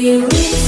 you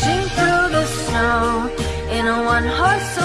Through the snow in a one-horse